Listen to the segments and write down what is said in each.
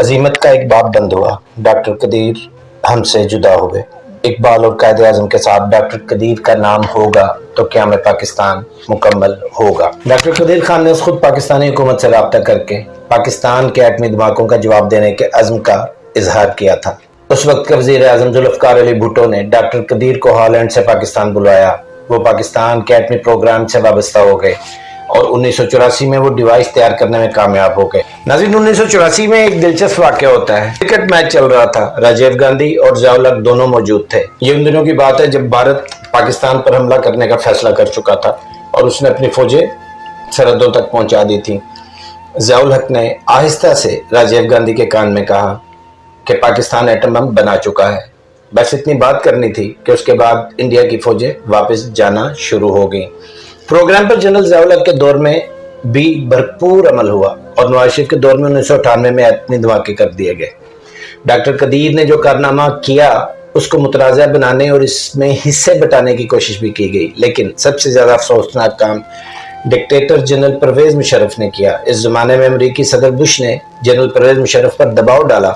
عظیمت کا ایک باب بند ہوا۔ ڈاکٹر قدیر ہم سے جدا ہوئے اقبال اور قائد اعظم کے ساتھ ڈاکٹر قدیر کا نام ہوگا تو قیام پاکستان مکمل ہوگا؟ ڈاکٹر قدیر خان نے خود پاکستانی حکومت سے رابطہ کر کے پاکستان کے ایٹمی دھماکوں کا جواب دینے کے عزم کا اظہار کیا تھا۔ اس وقت کے وزیر اعظم ذوالفقار علی بھٹو نے ڈاکٹر قدیر کو ہالینڈ سے پاکستان بلایا۔ وہ پاکستان کے ایٹمی پروگرام سے وابستہ ہو گئے اور انیس سو چوراسی میں وہ ڈیوائس تیار کرنے میں کامیاب ہو گئے۔ ناظرین، انیس سو چوراسی میں ایک دلچسپ واقعہ ہوتا ہے۔ کرکٹ میچ چل رہا تھا۔ راجیو گاندھی اور ضیاء دونوں موجود تھے۔ یہ ان دنوں کی بات ہے جب بھارت پاکستان پر حملہ کرنے کا فیصلہ کر چکا تھا اور اس نے اپنی فوجیں سرحدوں تک پہنچا دی تھی ضیاء الحق نے آہستہ سے راجیو گاندھی کے کان میں کہا کہ پاکستان ایٹم بم بنا چکا ہے۔ بس اتنی بات کرنی تھی کہ اس کے بعد انڈیا کی فوجیں واپس جانا شروع ہو گئیں۔ پروگرام پر جنرل ضیاء کے دور میں بھی بھرپور عمل ہوا اور نواز شریف کے دور میں انیس سو اٹھانوے میں اتنی دھماکے کر دیے گئے۔ ڈاکٹر قدیر نے جو کارنامہ کیا، اس کو مترازع بنانے اور اس میں حصے بٹانے کی کوشش بھی کی گئی، لیکن سب سے زیادہ افسوسناک کام ڈکٹیٹر جنرل پرویز مشرف نے کیا۔ اس زمانے میں امریکی صدر بش نے جنرل پرویز مشرف پر دباؤ ڈالا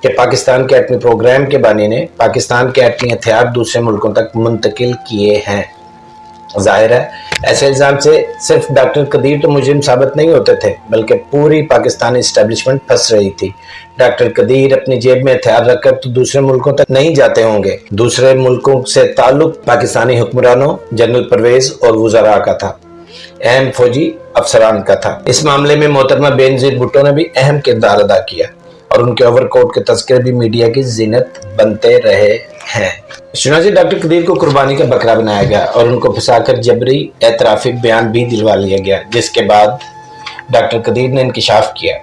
کہ پاکستان کے ایٹمی پروگرام کے بانی نے پاکستان کے ایٹمی ہتھیار دوسرے ملکوں تک منتقل کیے ہیں۔ ظاہر ہے، ایسے الزام سے صرف ڈاکٹر قدیر تو مجرم ثابت نہیں ہوتے تھے، بلکہ پوری پاکستانی اسٹیبلشمنٹ پھنس رہی تھی۔ ڈاکٹر قدیر اپنی جیب میں ہتھیار رکھ کر تو دوسرے ملکوں تک نہیں جاتے ہوں گے۔ دوسرے ملکوں سے تعلق پاکستانی حکمرانوں، جنرل پرویز اور وزراء کا تھا۔ اہم فوجی افسران کا تھا۔ اس معاملے میں محترمہ بے نظیر بھٹو نے بھی اہم کردار ادا کیا اور ان کے اوور کوٹ کے تذکرے بھی میڈیا کی زینت بنتے رہے۔ ہے۔ چنانچہ ڈاکٹر قدیر کو قربانی کا بکرا بنایا گیا اور ان کو پھنسا کر جبری اعترافی بیان بھی دلوا لیا گیا، جس کے بعد ڈاکٹر قدیر نے انکشاف کیا۔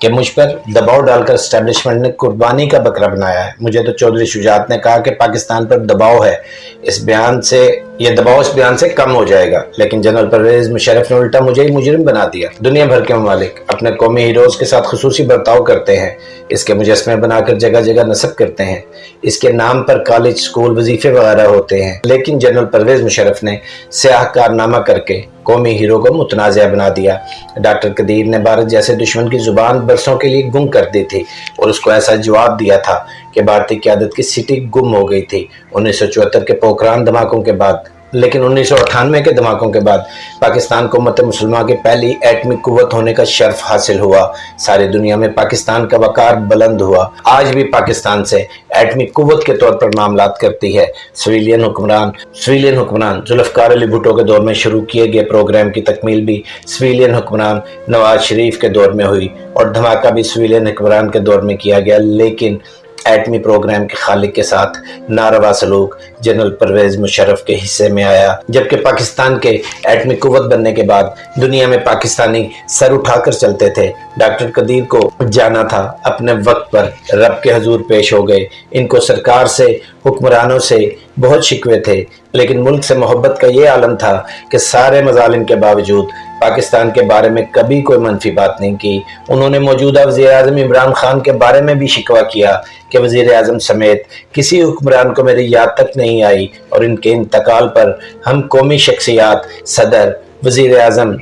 کہ مجھ پر دباؤ ڈال کر اسٹیبلشمنٹ نے قربانی کا بکرا بنایا ہے۔ مجھے تو چودھری شجاعت نے کہا کہ پاکستان پر دباؤ ہے۔ اس بیان سے یہ دباؤ اس بیان سے کم ہو جائے گا۔ لیکن جنرل پرویز مشرف نے الٹا مجھے ہی مجرم بنا دیا۔ دنیا بھر کے ممالک اپنے قومی ہیروز کے ساتھ خصوصی برتاؤ کرتے ہیں۔ اس کے مجسمے بنا کر جگہ جگہ نصب کرتے ہیں۔ اس کے نام پر کالج، سکول، وظیفے وغیرہ ہوتے ہیں۔ لیکن جنرل پرویز مشرف نے سیاہ کارنامہ کر کے قومی ہیرو کو متنازع بنا دیا۔ ڈاکٹر قدیر نے بھارت جیسے دشمن کی زبان برسوں کے لیے گم کر دی تھی اور اس کو ایسا جواب دیا تھا کہ بھارتی قیادت کی سٹی گم ہو گئی تھی۔ انیس سو چوہتر کے پوکران دھماکوں کے بعد لیکن انیس سو اٹھانوے کے دھماکوں کے بعد پاکستان کو مت مسلمہ کی پہلی ایٹمی قوت ہونے کا شرف حاصل ہوا۔ ساری دنیا میں پاکستان کا وقار بلند ہوا۔ آج بھی پاکستان سے ایٹمی قوت کے طور پر معاملات کرتی ہے۔ سویلین حکمران سویلین حکمران، ذوالفقار علی بھٹو کے دور میں شروع کیے گئے پروگرام کی تکمیل بھی سویلین حکمران نواز شریف کے دور میں ہوئی اور دھماکہ بھی سویلین حکمران کے دور میں کیا گیا۔ لیکن ایٹمی پروگرام کے خالق کے ساتھ ناروا سلوک جنرل پرویز مشرف کے حصے میں آیا، جبکہ پاکستان کے ایٹمی قوت بننے کے بعد دنیا میں پاکستانی سر اٹھا کر چلتے تھے۔ ڈاکٹر قدیر کو جانا تھا، اپنے وقت پر رب کے حضور پیش ہو گئے۔ ان کو سرکار سے حکمرانوں سے بہت شکوے تھے، لیکن ملک سے محبت کا یہ عالم تھا کہ سارے مظالم کے باوجود پاکستان کے بارے میں کبھی کوئی منفی بات نہیں کی۔ انہوں نے موجودہ وزیر اعظم عمران خان کے بارے میں بھی شکوہ کیا کہ وزیر اعظم سمیت کسی حکمران کو میری یاد تک نہیں آئی اور ان کے انتقال پر ہم قومی شخصیات، صدر، وزیر اعظم،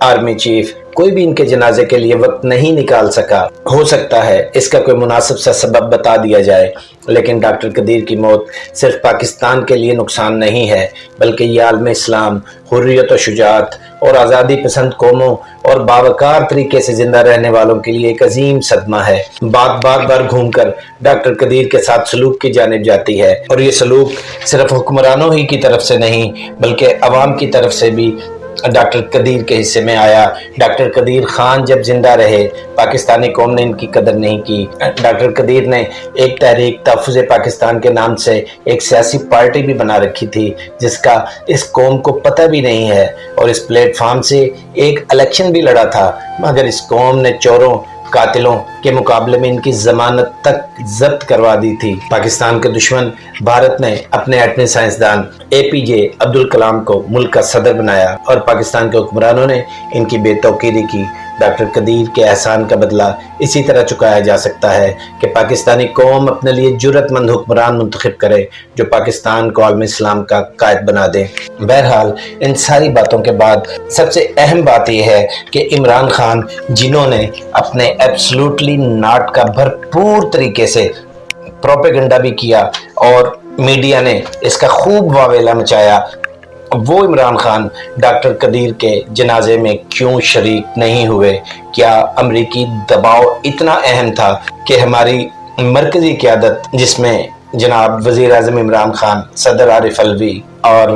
آرمی چیف کوئی بھی ان کے جنازے کے لیے وقت نہیں نکال سکا۔ ہو سکتا ہے اس کا کوئی مناسب سا سبب بتا دیا جائے، لیکن ڈاکٹر قدیر کی موت صرف پاکستان کے لیے نقصان نہیں ہے، بلکہ یہ عالم اسلام، حریت و شجاعت اور آزادی پسند قوموں اور باوکار طریقے سے زندہ رہنے والوں کے لیے ایک عظیم صدمہ ہے۔ بات بار بار گھوم کر ڈاکٹر قدیر کے ساتھ سلوک کی جانب جاتی ہے، اور یہ سلوک صرف حکمرانوں ہی کی طرف سے نہیں، بلکہ عوام کی طرف سے بھی ڈاکٹر قدیر کے حصے میں آیا۔ ڈاکٹر قدیر خان جب زندہ رہے، پاکستانی قوم نے ان کی قدر نہیں کی۔ ڈاکٹر قدیر نے ایک تحریک تحفظ پاکستان کے نام سے ایک سیاسی پارٹی بھی بنا رکھی تھی، جس کا اس قوم کو پتہ بھی نہیں ہے۔ اور اس پلیٹ فارم سے ایک الیکشن بھی لڑا تھا، مگر اس قوم نے چوروں قاتلوں کے مقابلے میں ان کی ضمانت تک ضبط کروا دی تھی۔ پاکستان کے دشمن بھارت نے اپنے ایٹمی سائنسدان اے پی جے عبدالکلام کو ملک کا صدر بنایا اور پاکستان کے حکمرانوں نے ان کی بے توقیری کی۔ ڈاکٹر قدیر کے احسان کا بدلہ اسی طرح چکایا جا سکتا ہے کہ پاکستانی قوم اپنے لیے جرت مند حکمران منتخب کرے جو پاکستان کو عالم اسلام کا قائد بنا دے۔ بہرحال، ان ساری باتوں کے بعد سب سے اہم بات یہ ہے کہ عمران خان، جنہوں نے اپنے ایبسلوٹلی ناٹ کا بھرپور طریقے سے پروپیگنڈا بھی کیا اور میڈیا نے اس کا خوب واویلا مچایا وہ عمران خان ڈاکٹر قدیر کے جنازے میں کیوں شریک نہیں ہوئے؟ کیا امریکی دباؤ اتنا اہم تھا کہ ہماری مرکزی قیادت جس میں جناب وزیر اعظم عمران خان، صدر عارف الوی اور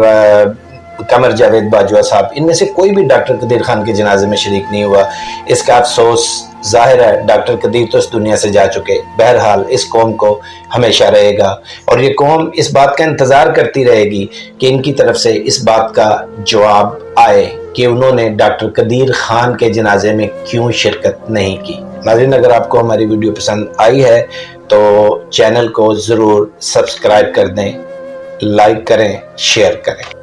قمر جاوید باجوہ صاحب، ان میں سے کوئی بھی ڈاکٹر قدیر خان کے جنازے میں شریک نہیں ہوا۔ اس کا افسوس ظاہر ہے، ڈاکٹر قدیر تو اس دنیا سے جا چکے۔ بہرحال اس قوم کو ہمیشہ رہے گا۔ اور یہ قوم اس بات کا انتظار کرتی رہے گی کہ ان کی طرف سے اس بات کا جواب آئے کہ انہوں نے ڈاکٹر قدیر خان کے جنازے میں کیوں شرکت نہیں کی۔ ناظرین، اگر آپ کو ہماری ویڈیو پسند آئی ہے تو چینل کو ضرور سبسکرائب کر دیں، لائک کریں، شیئر کریں۔